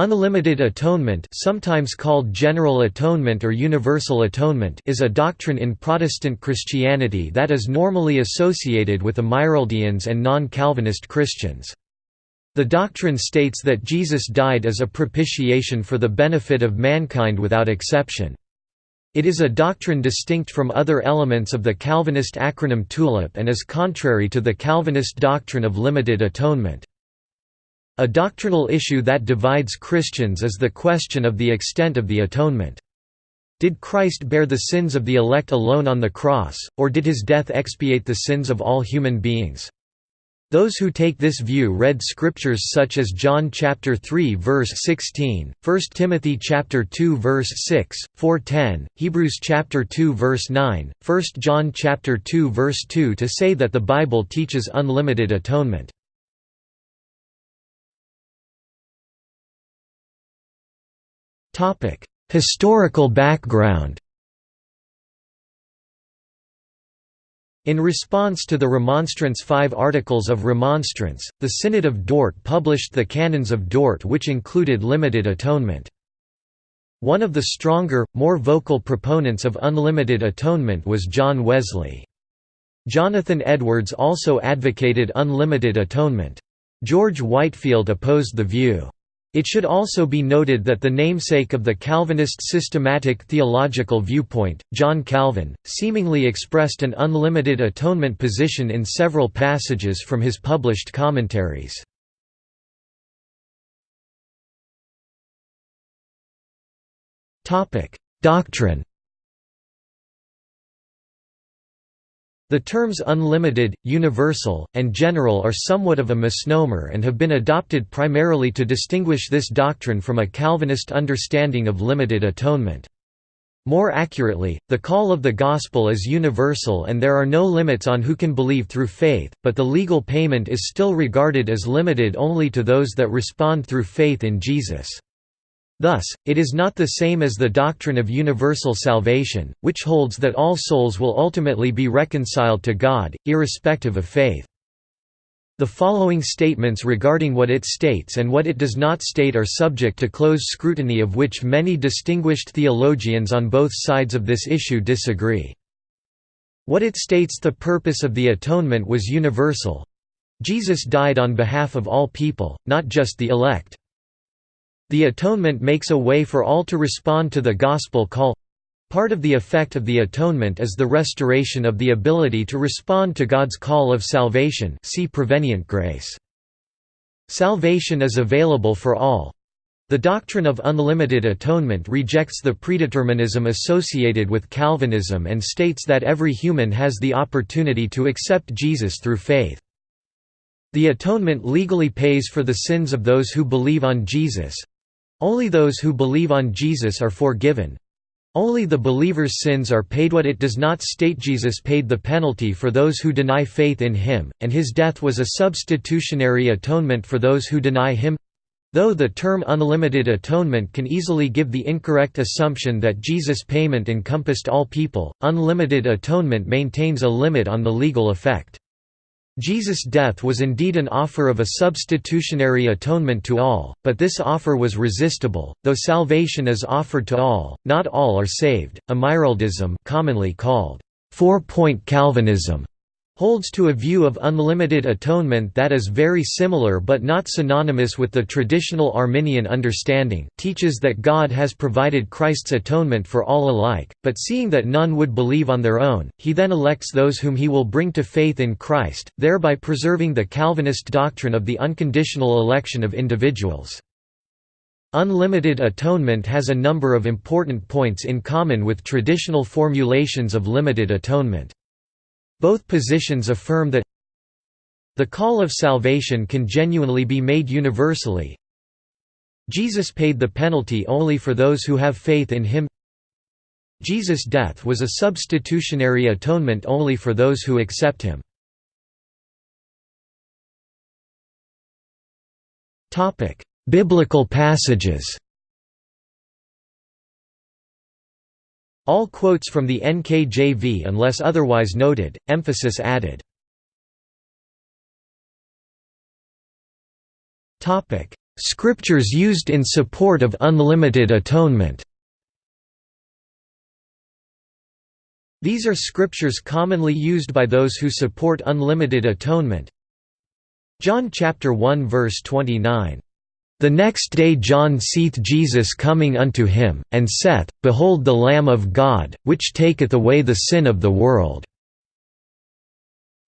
Unlimited atonement sometimes called general atonement or universal atonement is a doctrine in Protestant Christianity that is normally associated with the Amyraldians and non-Calvinist Christians. The doctrine states that Jesus died as a propitiation for the benefit of mankind without exception. It is a doctrine distinct from other elements of the Calvinist acronym TULIP and is contrary to the Calvinist doctrine of limited atonement. A doctrinal issue that divides Christians is the question of the extent of the atonement. Did Christ bear the sins of the elect alone on the cross, or did his death expiate the sins of all human beings? Those who take this view read scriptures such as John chapter 3 verse 16, 1 Timothy chapter 2 verse 6, 4:10, Hebrews chapter 2 verse 9, 1 John chapter 2 verse 2 to say that the Bible teaches unlimited atonement. Historical background In response to the Remonstrance Five Articles of Remonstrance, the Synod of Dort published the Canons of Dort which included limited atonement. One of the stronger, more vocal proponents of unlimited atonement was John Wesley. Jonathan Edwards also advocated unlimited atonement. George Whitefield opposed the view. It should also be noted that the namesake of the Calvinist systematic theological viewpoint, John Calvin, seemingly expressed an unlimited atonement position in several passages from his published commentaries. Doctrine The terms unlimited, universal, and general are somewhat of a misnomer and have been adopted primarily to distinguish this doctrine from a Calvinist understanding of limited atonement. More accurately, the call of the Gospel is universal and there are no limits on who can believe through faith, but the legal payment is still regarded as limited only to those that respond through faith in Jesus. Thus, it is not the same as the doctrine of universal salvation, which holds that all souls will ultimately be reconciled to God, irrespective of faith. The following statements regarding what it states and what it does not state are subject to close scrutiny of which many distinguished theologians on both sides of this issue disagree. What it states the purpose of the atonement was universal. Jesus died on behalf of all people, not just the elect. The atonement makes a way for all to respond to the gospel call. Part of the effect of the atonement is the restoration of the ability to respond to God's call of salvation see prevenient grace. Salvation is available for all. The doctrine of unlimited atonement rejects the predeterminism associated with Calvinism and states that every human has the opportunity to accept Jesus through faith. The atonement legally pays for the sins of those who believe on Jesus, only those who believe on Jesus are forgiven. Only the believer's sins are paid what it does not state Jesus paid the penalty for those who deny faith in him, and his death was a substitutionary atonement for those who deny him. Though the term unlimited atonement can easily give the incorrect assumption that Jesus' payment encompassed all people, unlimited atonement maintains a limit on the legal effect. Jesus' death was indeed an offer of a substitutionary atonement to all, but this offer was resistible. Though salvation is offered to all, not all are saved. Amyraldism, commonly called four-point Calvinism, holds to a view of unlimited atonement that is very similar but not synonymous with the traditional Arminian understanding teaches that God has provided Christ's atonement for all alike, but seeing that none would believe on their own, he then elects those whom he will bring to faith in Christ, thereby preserving the Calvinist doctrine of the unconditional election of individuals. Unlimited atonement has a number of important points in common with traditional formulations of limited atonement. Both positions affirm that the call of salvation can genuinely be made universally. Jesus paid the penalty only for those who have faith in him. Jesus' death was a substitutionary atonement only for those who accept him. Biblical passages All quotes from the NKJV unless otherwise noted, emphasis added. Scriptures used in support of unlimited atonement These are scriptures commonly used by those who support unlimited atonement. John chapter 1 verse 29. The next day John seeth Jesus coming unto him, and saith, Behold the Lamb of God, which taketh away the sin of the world.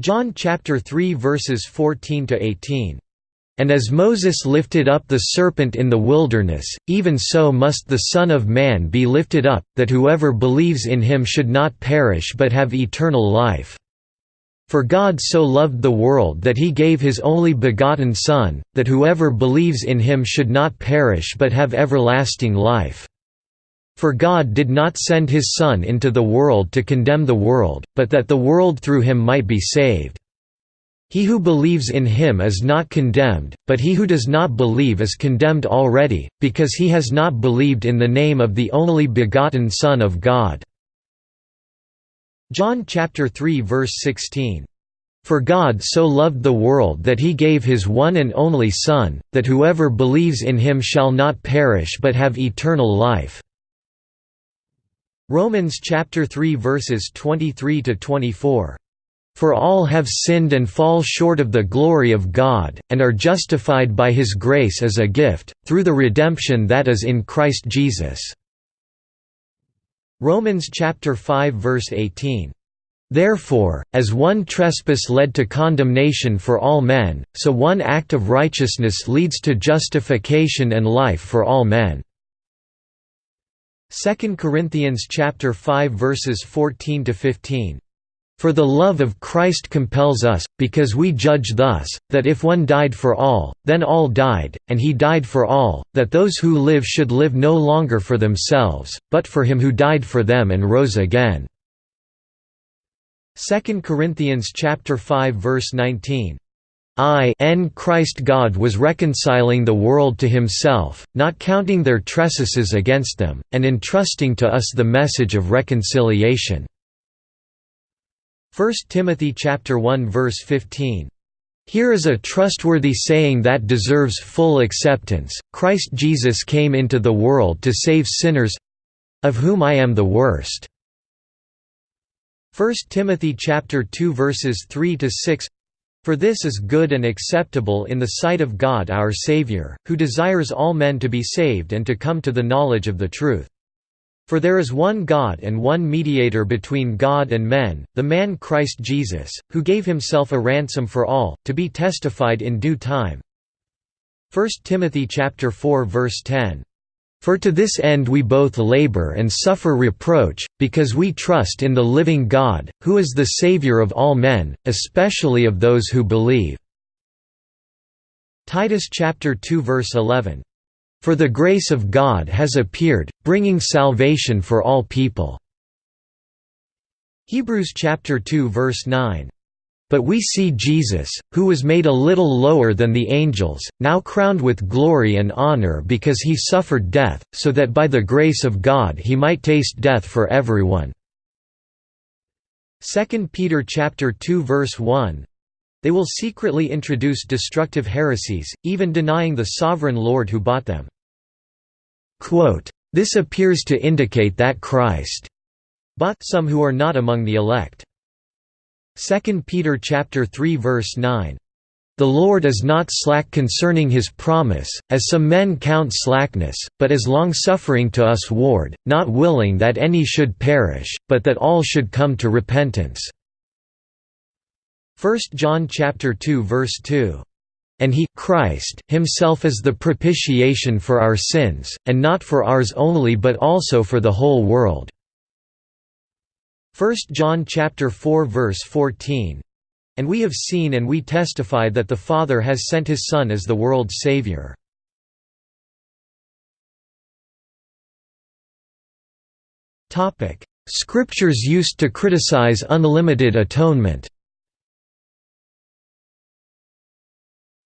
John chapter 3 verses 14 to 18. And as Moses lifted up the serpent in the wilderness, even so must the Son of Man be lifted up, that whoever believes in him should not perish but have eternal life. For God so loved the world that he gave his only begotten Son, that whoever believes in him should not perish but have everlasting life. For God did not send his Son into the world to condemn the world, but that the world through him might be saved. He who believes in him is not condemned, but he who does not believe is condemned already, because he has not believed in the name of the only begotten Son of God." John chapter 3 verse 16. For God so loved the world that he gave his one and only Son, that whoever believes in him shall not perish but have eternal life." Romans chapter 3 verses 23 to 24. For all have sinned and fall short of the glory of God, and are justified by His grace as a gift, through the redemption that is in Christ Jesus." Romans chapter 5 verse 18. Therefore, as one trespass led to condemnation for all men, so one act of righteousness leads to justification and life for all men. 2 Corinthians chapter 5 verses 14 to 15. For the love of Christ compels us, because we judge thus, that if one died for all, then all died, and he died for all, that those who live should live no longer for themselves, but for him who died for them and rose again." 2 Corinthians chapter 5 verse 19. I n Christ God was reconciling the world to himself, not counting their trespasses against them, and entrusting to us the message of reconciliation. 1 Timothy chapter 1 verse 15. Here is a trustworthy saying that deserves full acceptance, Christ Jesus came into the world to save sinners—of whom I am the worst." 1 Timothy chapter 2 verses 3 to 6 For this is good and acceptable in the sight of God our Saviour, who desires all men to be saved and to come to the knowledge of the truth. For there is one God and one mediator between God and men, the man Christ Jesus, who gave himself a ransom for all, to be testified in due time. 1 Timothy chapter 4 verse 10. For to this end we both labor and suffer reproach, because we trust in the living God, who is the Savior of all men, especially of those who believe." Titus chapter 2 verse 11. For the grace of God has appeared, bringing salvation for all people." Hebrews chapter 2 verse 9. But we see Jesus, who was made a little lower than the angels, now crowned with glory and honor because he suffered death, so that by the grace of God he might taste death for everyone." 2 Peter chapter 2 verse 1 They will secretly introduce destructive heresies, even denying the sovereign Lord who bought them. This appears to indicate that Christ bought some who are not among the elect. 2 Peter chapter 3 verse 9. The Lord is not slack concerning his promise, as some men count slackness, but is longsuffering to us ward, not willing that any should perish, but that all should come to repentance." 1 John chapter 2 verse 2 and he Christ himself is the propitiation for our sins, and not for ours only but also for the whole world." 1 John chapter 4 verse 14 and we have seen and we testify that the Father has sent his Son as the world's Savior. Scriptures used to criticize unlimited atonement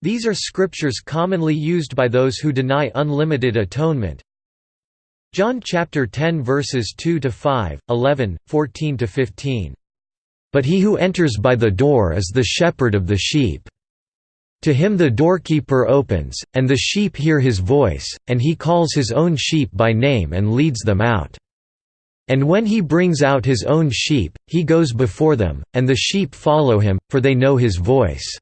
These are scriptures commonly used by those who deny unlimited atonement. John chapter 10 verses 2 to 5, 11, 14 to 15. But he who enters by the door is the shepherd of the sheep. To him the doorkeeper opens, and the sheep hear his voice, and he calls his own sheep by name and leads them out. And when he brings out his own sheep, he goes before them, and the sheep follow him, for they know his voice.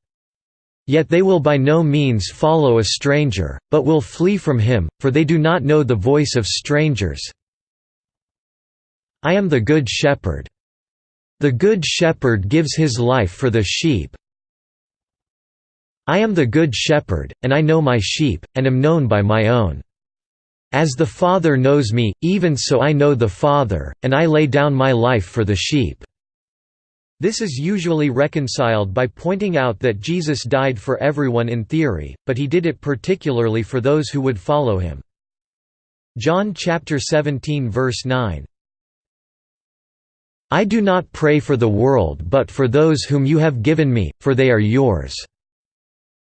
Yet they will by no means follow a stranger, but will flee from him, for they do not know the voice of strangers. I am the good shepherd. The good shepherd gives his life for the sheep. I am the good shepherd, and I know my sheep, and am known by my own. As the Father knows me, even so I know the Father, and I lay down my life for the sheep." This is usually reconciled by pointing out that Jesus died for everyone in theory, but he did it particularly for those who would follow him. John chapter 17 verse 9 I do not pray for the world but for those whom you have given me, for they are yours."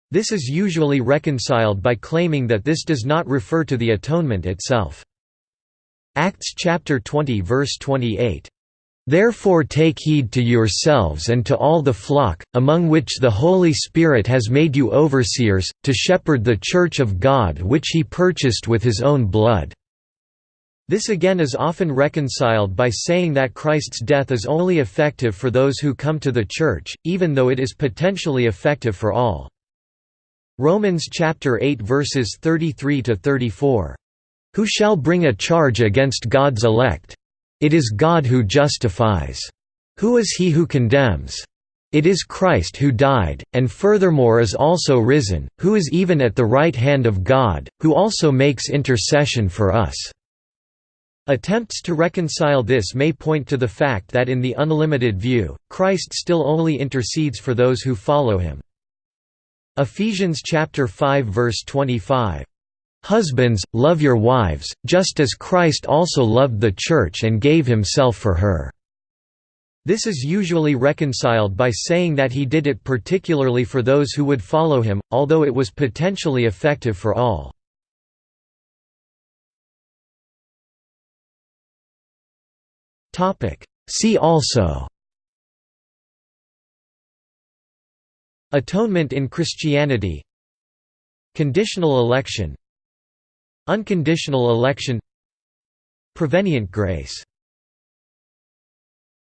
This is usually reconciled by claiming that this does not refer to the atonement itself. Acts chapter 20 verse 28. Therefore take heed to yourselves and to all the flock, among which the Holy Spirit has made you overseers, to shepherd the church of God which he purchased with his own blood." This again is often reconciled by saying that Christ's death is only effective for those who come to the church, even though it is potentially effective for all. Romans chapter 8 verses 33 to 34. Who shall bring a charge against God's elect? It is God who justifies. Who is he who condemns? It is Christ who died, and furthermore is also risen, who is even at the right hand of God, who also makes intercession for us." Attempts to reconcile this may point to the fact that in the unlimited view, Christ still only intercedes for those who follow him. Ephesians chapter 5 verse 25. Husbands, love your wives, just as Christ also loved the church and gave himself for her. This is usually reconciled by saying that he did it particularly for those who would follow him, although it was potentially effective for all. See also Atonement in Christianity Conditional election Unconditional election Prevenient grace